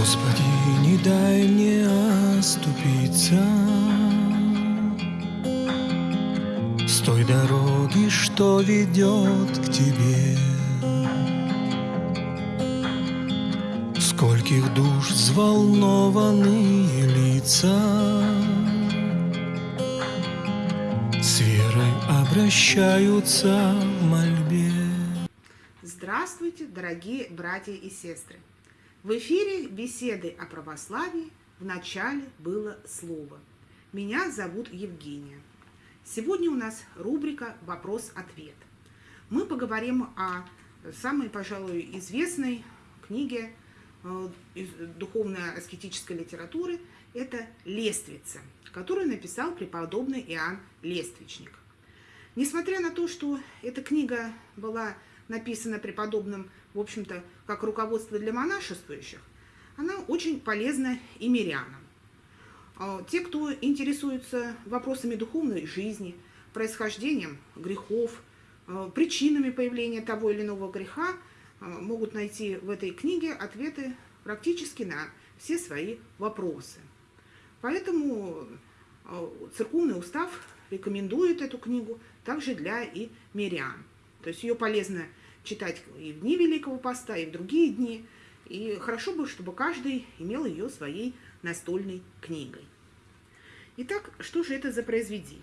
Господи, не дай мне оступиться. С той дороги, что ведет к Тебе. Скольких душ взволнованные лица. С верой обращаются в мольбе. Здравствуйте, дорогие братья и сестры! В эфире беседы о православии в начале было слово. Меня зовут Евгения. Сегодня у нас рубрика «Вопрос-ответ». Мы поговорим о самой, пожалуй, известной книге э, из духовно-аскетической литературы. Это «Лествица», которую написал преподобный Иоанн Лествичник. Несмотря на то, что эта книга была написана преподобным, в общем-то, как руководство для монашествующих, она очень полезна и мирянам. А, те, кто интересуется вопросами духовной жизни, происхождением грехов, а, причинами появления того или иного греха, а, могут найти в этой книге ответы практически на все свои вопросы. Поэтому церковный устав рекомендует эту книгу также для и мирян. То есть ее полезно читать и в дни Великого Поста, и в другие дни. И хорошо бы, чтобы каждый имел ее своей настольной книгой. Итак, что же это за произведение?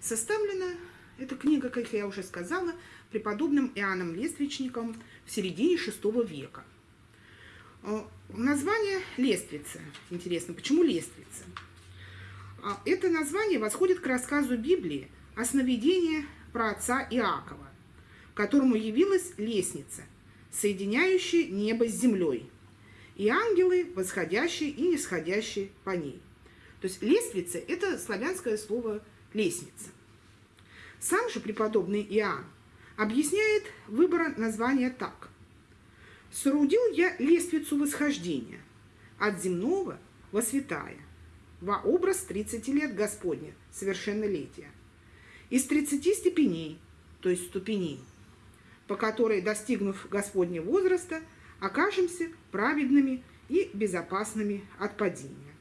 Составлена эта книга, как я уже сказала, преподобным Иоанном Лествичником в середине VI века. Э, название «Лествица». Интересно, почему «Лествица»? А, это название восходит к рассказу Библии о сновидении про отца Иакова которому явилась лестница, соединяющая небо с землей, и ангелы, восходящие и нисходящие по ней. То есть лестница – это славянское слово «лестница». Сам же преподобный Иоанн объясняет выбор названия так. «Соорудил я лестницу восхождения от земного во святая, во образ 30 лет Господня, совершеннолетия, из 30 степеней, то есть ступеней, по которой, достигнув Господнего возраста, окажемся праведными и безопасными от падения.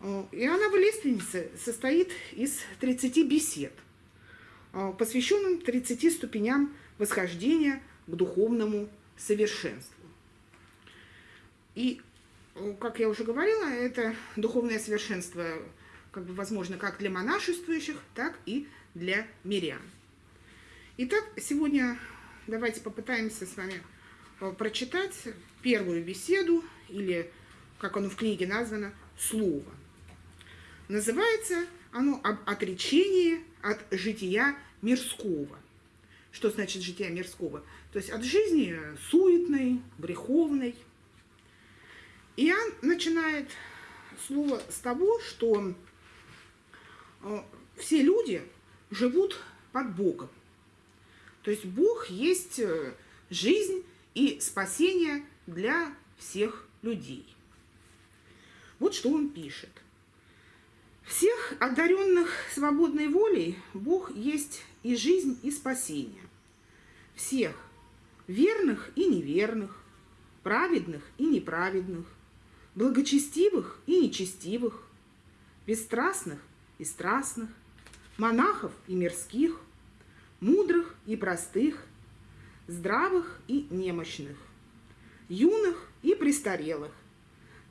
Иоаннова лиственница состоит из 30 бесед, посвященных 30 ступеням восхождения к духовному совершенству. И, как я уже говорила, это духовное совершенство как бы возможно как для монашествующих, так и для мирян. Итак, сегодня давайте попытаемся с вами э, прочитать первую беседу, или, как оно в книге названо, «Слово». Называется оно «Об отречении от жития мирского». Что значит жития мирского? То есть от жизни суетной, греховной. Иоанн начинает слово с того, что э, все люди живут под Богом. То есть Бог есть э, жизнь и спасение для всех людей. Вот что он пишет. Всех одаренных свободной волей Бог есть и жизнь, и спасение. Всех верных и неверных, праведных и неправедных, благочестивых и нечестивых, бесстрастных и страстных, монахов и мирских, мудрых и простых, здравых и немощных, юных и престарелых,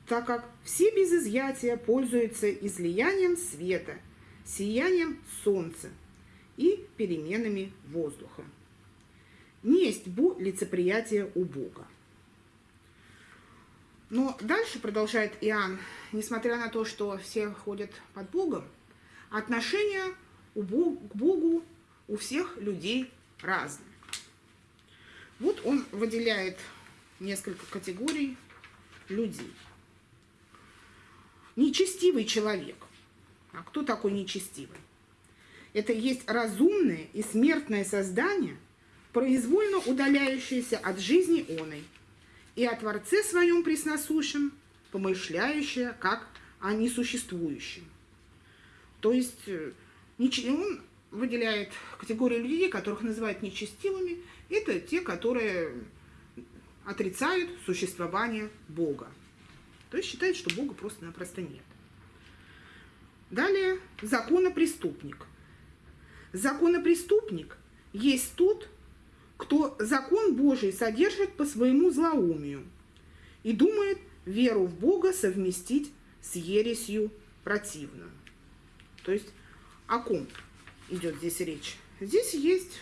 так как все без изъятия пользуются излиянием света, сиянием солнца и переменами воздуха. Не есть бу лицеприятие у Бога. Но дальше продолжает Иоанн, несмотря на то, что все ходят под Богом, Бог, к Богу у всех людей разные. Вот он выделяет несколько категорий людей. Нечестивый человек. А кто такой нечестивый? Это есть разумное и смертное создание, произвольно удаляющееся от жизни оной, и о Творце своем пресносущем, помышляющее как о несуществующем. То есть э, он выделяет категорию людей, которых называют нечестивыми. Это те, которые отрицают существование Бога. То есть считают, что Бога просто-напросто нет. Далее законопреступник. Законопреступник есть тот, кто закон Божий содержит по своему злоумию и думает веру в Бога совместить с ересью противную. То есть о ком идет здесь речь? Здесь есть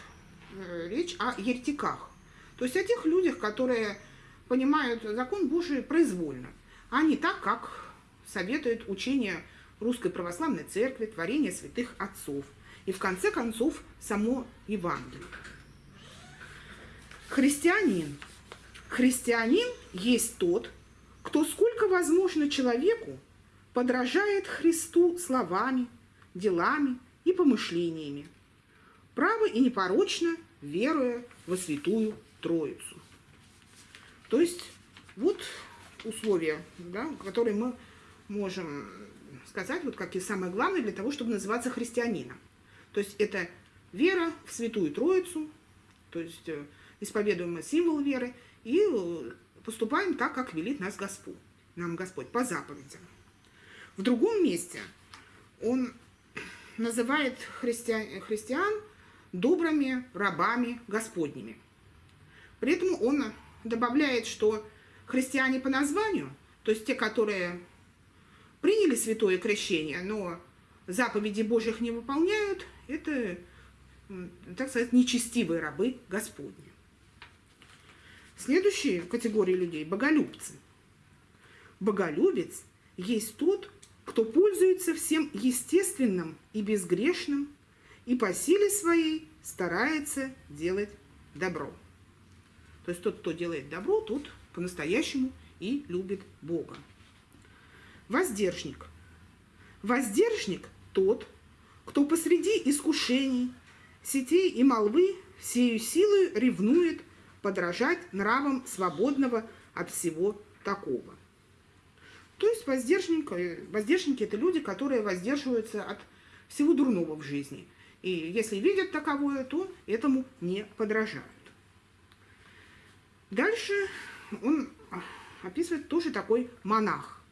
э, речь о еретиках. То есть о тех людях, которые понимают закон Божий произвольно, а не так, как советует учение Русской Православной Церкви, творение святых отцов и, в конце концов, само Евангелие. Христианин. Христианин есть тот, кто сколько возможно человеку подражает Христу словами, делами и помышлениями, право и непорочно веруя во Святую Троицу. То есть вот условия, да, которые мы можем сказать, вот как и самое главное для того, чтобы называться христианином. То есть это вера в Святую Троицу, то есть э, исповедуем символ веры и э, поступаем так, как велит нас Господь, нам Господь по заповедям. В другом месте он называет христиан, христиан добрыми рабами Господними. При этом он добавляет, что христиане по названию, то есть те, которые приняли святое крещение, но заповеди Божьих не выполняют, это, так сказать, нечестивые рабы Господни. Следующая категория людей – боголюбцы. Боголюбец есть тот, кто пользуется всем естественным и безгрешным, и по силе своей старается делать добро. То есть тот, кто делает добро, тот по-настоящему и любит Бога. Воздержник. Воздержник тот, кто посреди искушений, сетей и молвы всею силой ревнует подражать нравам свободного от всего такого. То есть воздержники, воздержники – это люди, которые воздерживаются от всего дурного в жизни. И если видят таковое, то этому не подражают. Дальше он описывает тоже такой монах.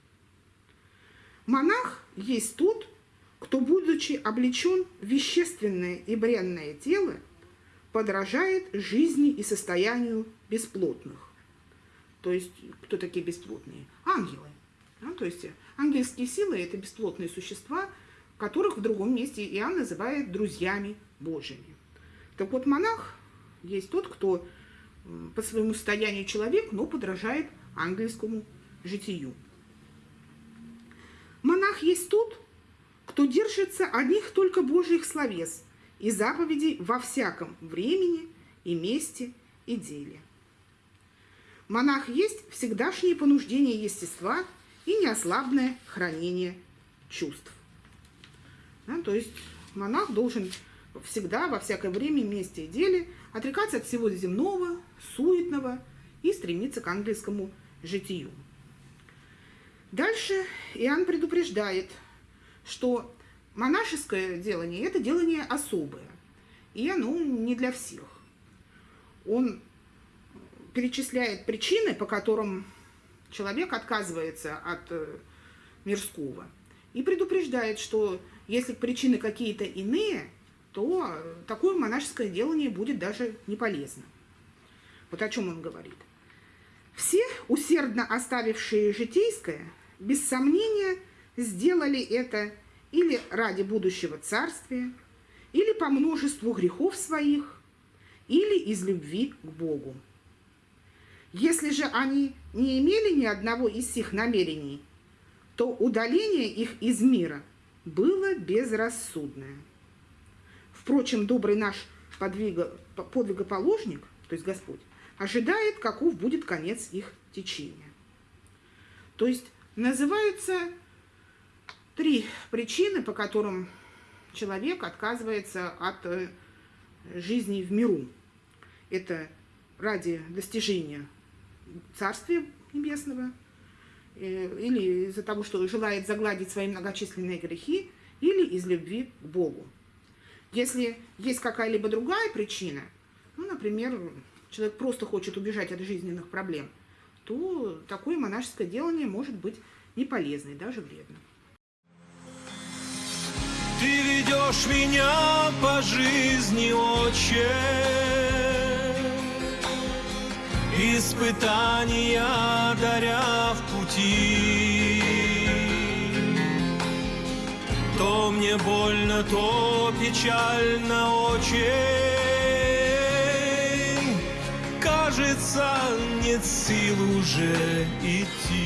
Монах есть тот, кто, будучи облечен в вещественное и бренное тело, подражает жизни и состоянию бесплотных. То есть, кто такие бесплотные? Ангелы. Да? То есть, ангельские силы – это бесплотные существа, которых в другом месте Иоанн называет друзьями Божьими. Так вот, монах есть тот, кто по своему состоянию человек, но подражает ангельскому житию. Монах есть тот, кто держится одних только Божьих словес и заповедей во всяком времени и месте и деле. Монах есть всегдашнее понуждение естества и неослабное хранение чувств. Да, то есть монах должен всегда, во всякое время, месте и деле отрекаться от всего земного, суетного и стремиться к ангельскому житию. Дальше Иоанн предупреждает, что монашеское делание – это делание особое, и оно не для всех. Он перечисляет причины, по которым человек отказывается от э, мирского, и предупреждает, что если причины какие-то иные, то такое монашеское делание будет даже не полезно. Вот о чем он говорит. Все, усердно оставившие житейское, без сомнения, сделали это или ради будущего царствия, или по множеству грехов своих, или из любви к Богу. Если же они не имели ни одного из сих намерений, то удаление их из мира было безрассудное. Впрочем, добрый наш подвига, подвигоположник, то есть Господь, ожидает, каков будет конец их течения. То есть называются три причины, по которым человек отказывается от э, жизни в миру. Это ради достижения Царствия Небесного, э, или из-за того, что желает загладить свои многочисленные грехи, или из любви к Богу. Если есть какая-либо другая причина, ну, например, человек просто хочет убежать от жизненных проблем, то такое монашеское делание может быть не полезно и даже вредно. Ты ведешь меня по жизни, отче, Испытания даря в пути. То мне больно, то печально очень, Кажется, нет сил уже идти.